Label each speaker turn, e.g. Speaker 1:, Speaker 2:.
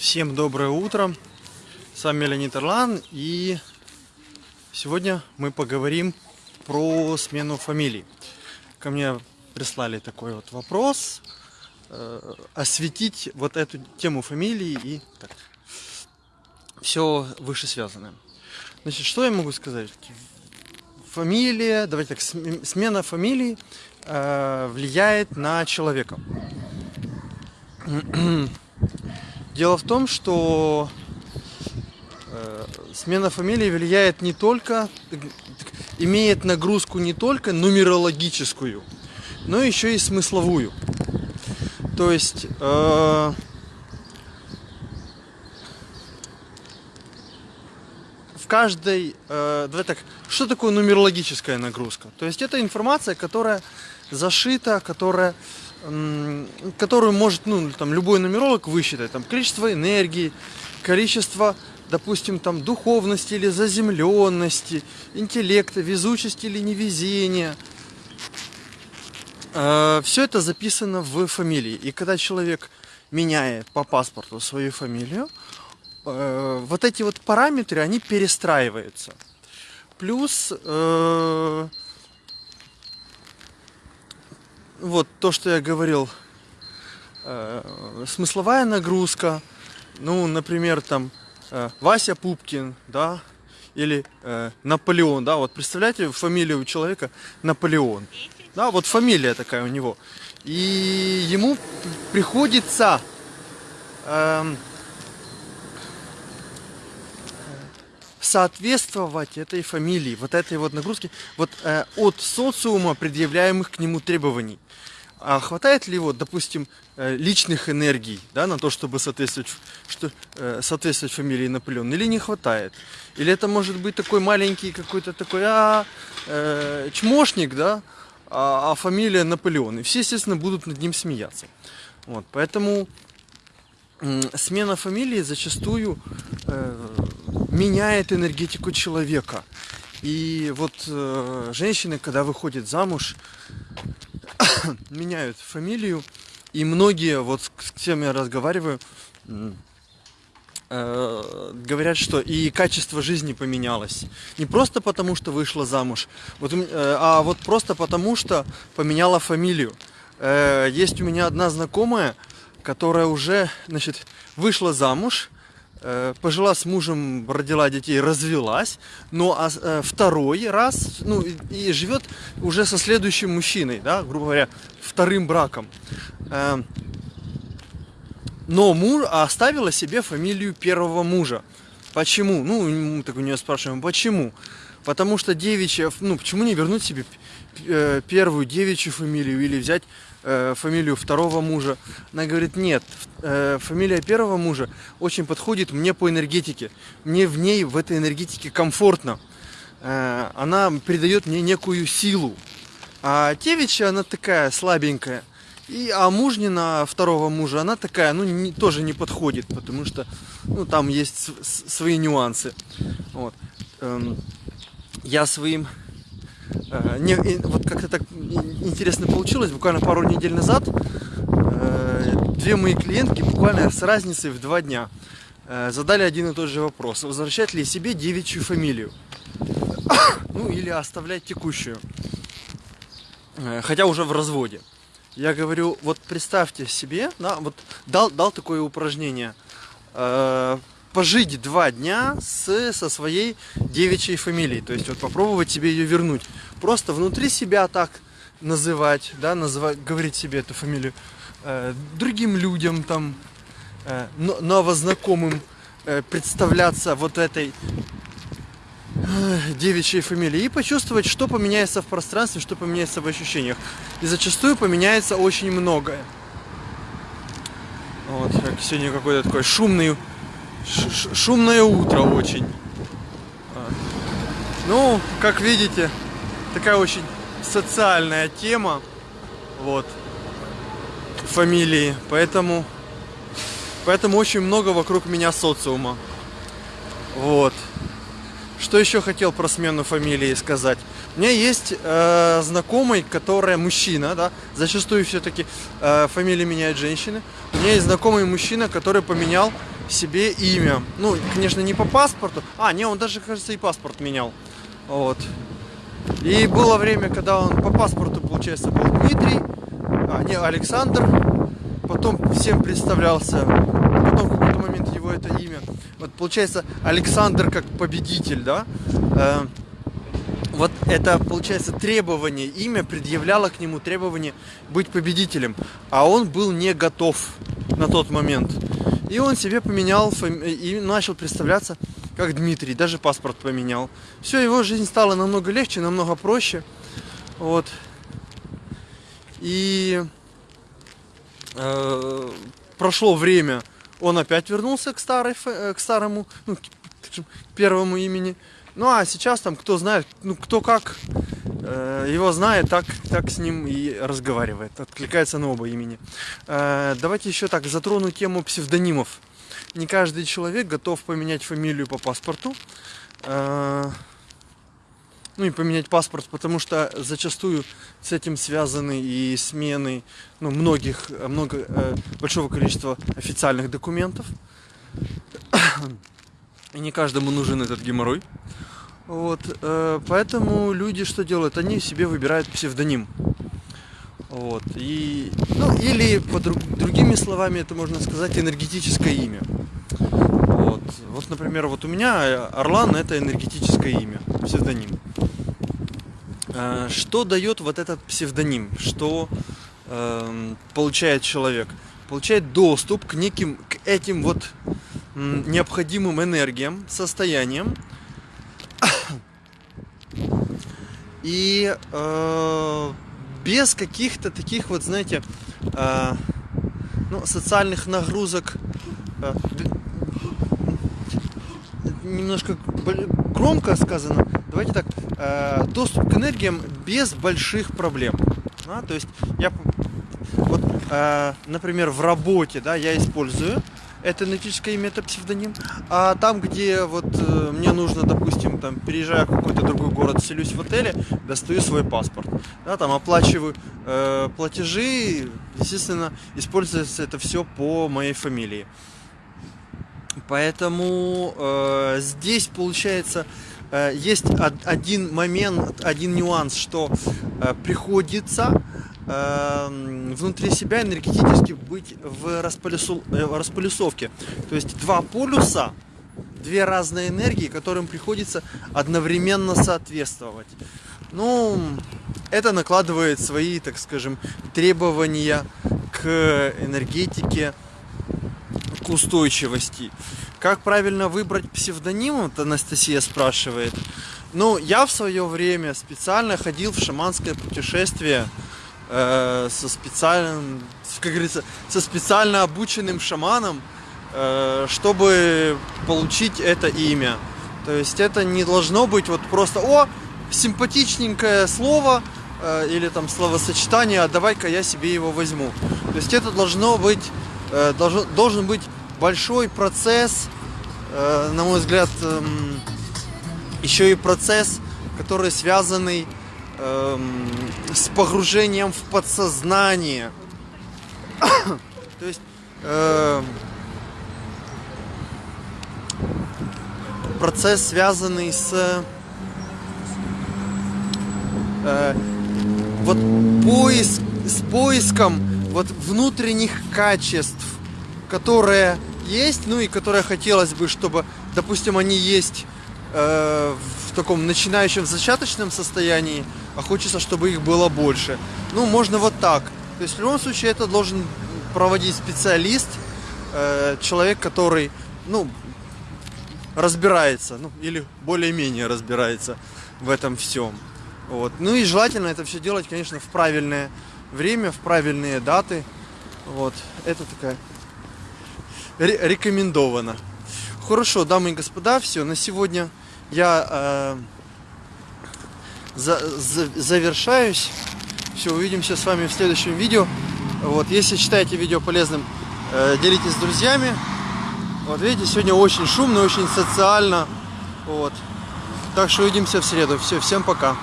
Speaker 1: Всем доброе утро. С вами Леонид Орлан. И сегодня мы поговорим про смену фамилий. Ко мне прислали такой вот вопрос. э, осветить вот эту тему фамилии и так, все вышесвязанное. Значит, что я могу сказать? Фамилия, давайте так, см- смена фамилии э, влияет на человека. Дело в том, что э, смена фамилии влияет не только, имеет нагрузку не только нумерологическую, но еще и смысловую. То есть э, в каждой, э, давай так, что такое нумерологическая нагрузка? То есть это информация, которая зашита, которая которую может ну, там, любой нумеролог высчитать. Там, количество энергии, количество, допустим, там, духовности или заземленности, интеллекта, везучести или невезения. Все это записано в фамилии. И когда человек меняет по паспорту свою фамилию, э, вот эти вот параметры, они перестраиваются. Плюс э, вот то, что я говорил, э, смысловая нагрузка, ну, например, там э, Вася Пупкин, да, или э, Наполеон, да, вот представляете фамилию человека Наполеон, да, вот фамилия такая у него, и ему приходится эм, соответствовать этой фамилии, вот этой вот нагрузке, вот э, от социума предъявляемых к нему требований. А хватает ли вот, допустим, э, личных энергий, да, на то, чтобы соответствовать, что, э, соответствовать фамилии Наполеон, или не хватает? Или это может быть такой маленький какой-то такой, а, э, чмошник, да, а, а фамилия Наполеон. И все, естественно, будут над ним смеяться. Вот, поэтому смена фамилии зачастую э, меняет энергетику человека. И вот э, женщины, когда выходят замуж, меняют фамилию. И многие, вот с с кем я разговариваю, э, говорят, что и качество жизни поменялось. Не просто потому, что вышла замуж, вот, э, а вот просто потому, что поменяла фамилию. Э, Есть у меня одна знакомая, которая уже, значит, вышла замуж, пожила с мужем, родила детей, развелась, но а, с- э, второй раз, ну, и, и живет уже со следующим мужчиной, да, грубо говоря, вторым браком. Э, но муж оставила себе фамилию первого мужа. Почему? Ну, мы так у нее спрашиваем, почему? Потому что девичья, ну, почему не вернуть себе э, первую девичью фамилию или взять э, фамилию второго мужа? Она говорит, нет, э, фамилия первого мужа очень подходит мне по энергетике. Мне в ней, в этой энергетике комфортно. Она придает мне некую силу. А девичья, она такая слабенькая. И, а мужнина второго мужа, она такая, ну, не- тоже не подходит, потому что, ну, там есть свои нюансы. Вот. Эм, я своим... э, не, вот как-то так интересно получилось, буквально пару недель назад э, две мои клиентки буквально с разницей в два дня э, задали один и тот же вопрос. Возвращать ли себе девичью фамилию? Ну, или оставлять текущую. Хотя уже в разводе. Я говорю, вот представьте себе, да, вот дал, дал такое упражнение. Э, пожить два дня с, со своей девичьей фамилией. То есть вот попробовать себе ее вернуть. Просто внутри себя так называть, да, называть, говорить себе эту фамилию. э, другим людям там, э, но- новознакомым э, представляться вот этой э, девичьей фамилии и почувствовать, что поменяется в пространстве, что поменяется в ощущениях. И зачастую поменяется очень многое. Вот, как сегодня какой-то такой шумный, шумное утро очень. Ну, как видите, такая очень социальная тема, вот, фамилии, поэтому, поэтому очень много вокруг меня социума, вот. Что еще хотел про смену фамилии сказать? У меня есть э, знакомый, которая мужчина, да, зачастую все-таки э, фамилии меняют женщины. У меня есть знакомый мужчина, который поменял себе имя. Ну, конечно, не по паспорту. А, не, он даже, кажется, и паспорт менял. Вот. И было время, когда он по паспорту, получается, был Дмитрий, а, не Александр. Потом всем представлялся. Потом в какой-то момент его это имя. Вот получается Александр как победитель, да? Э, это, получается, требование, имя предъявляло к нему требование быть победителем. А он был не готов на тот момент. И он себе поменял и начал представляться как Дмитрий, даже паспорт поменял. Все, его жизнь стала намного легче, намного проще. Вот. И э, прошло время, он опять вернулся к, старой, э, к старому, ну, к первому имени. Ну а сейчас там кто знает, ну кто как э, его знает, так, так с ним и разговаривает, откликается на оба имени. Э, давайте еще так затрону тему псевдонимов не каждый человек готов поменять фамилию по паспорту. А, ну и поменять паспорт, потому что зачастую с этим связаны и смены ну, многих, много, э, большого количества официальных документов. И не каждому нужен этот геморрой. Вот, э, поэтому люди что делают? Они себе выбирают псевдоним. Вот, и, ну, или по друг, другими словами это можно сказать энергетическое имя. Вот, вот, например, вот у меня Орлан это энергетическое имя, псевдоним. А, что дает вот этот псевдоним? Что э, получает человек? Получает доступ к неким, к этим вот необходимым энергиям, состояниям. И э, без каких-то таких вот, знаете, э, ну, социальных нагрузок, э, немножко громко сказано, давайте так, э, доступ к энергиям без больших проблем. Да? То есть я, вот, э, например, в работе, да, я использую это энергетическое имя, это псевдоним. А там, где вот э, мне нужно, допустим, там, переезжаю в какой-то другой город, селюсь в отеле, достаю свой паспорт. Да, там оплачиваю э, платежи, естественно, используется это все по моей фамилии. Поэтому э, здесь получается э, есть один момент, один нюанс, что э, приходится Эм, внутри себя энергетически быть в располюсу, э, располюсовке. То есть два полюса, две разные энергии, которым приходится одновременно соответствовать. Ну, это накладывает свои, так скажем, требования к энергетике, к устойчивости. Как правильно выбрать псевдоним, вот Анастасия спрашивает. Ну, я в свое время специально ходил в шаманское путешествие э, со специальным, как говорится, со специально обученным шаманом, э, чтобы получить это имя. То есть это не должно быть вот просто, о, симпатичненькое слово э, или там словосочетание, а давай-ка я себе его возьму. То есть это должно быть, э, должен, должен быть большой процесс, э, на мой взгляд, э, еще и процесс, который связанный эм, с погружением в подсознание. То есть э, процесс, связанный с э, вот поиск, с поиском вот внутренних качеств, которые есть, ну и которые хотелось бы, чтобы, допустим, они есть э, в таком начинающем зачаточном состоянии, а хочется, чтобы их было больше. Ну, можно вот так. То есть в любом случае это должен проводить специалист, э, человек, который, ну, разбирается, ну, или более-менее разбирается в этом всем. Вот. Ну и желательно это все делать, конечно, в правильное время, в правильные даты. Вот. Это такая рекомендовано. Хорошо, дамы и господа, все, на сегодня я э, за, за, завершаюсь. Все, увидимся с вами в следующем видео. Вот, если считаете видео полезным, э, делитесь с друзьями. Вот видите, сегодня очень шумно, очень социально. Вот. Так что увидимся в среду. Все, всем пока.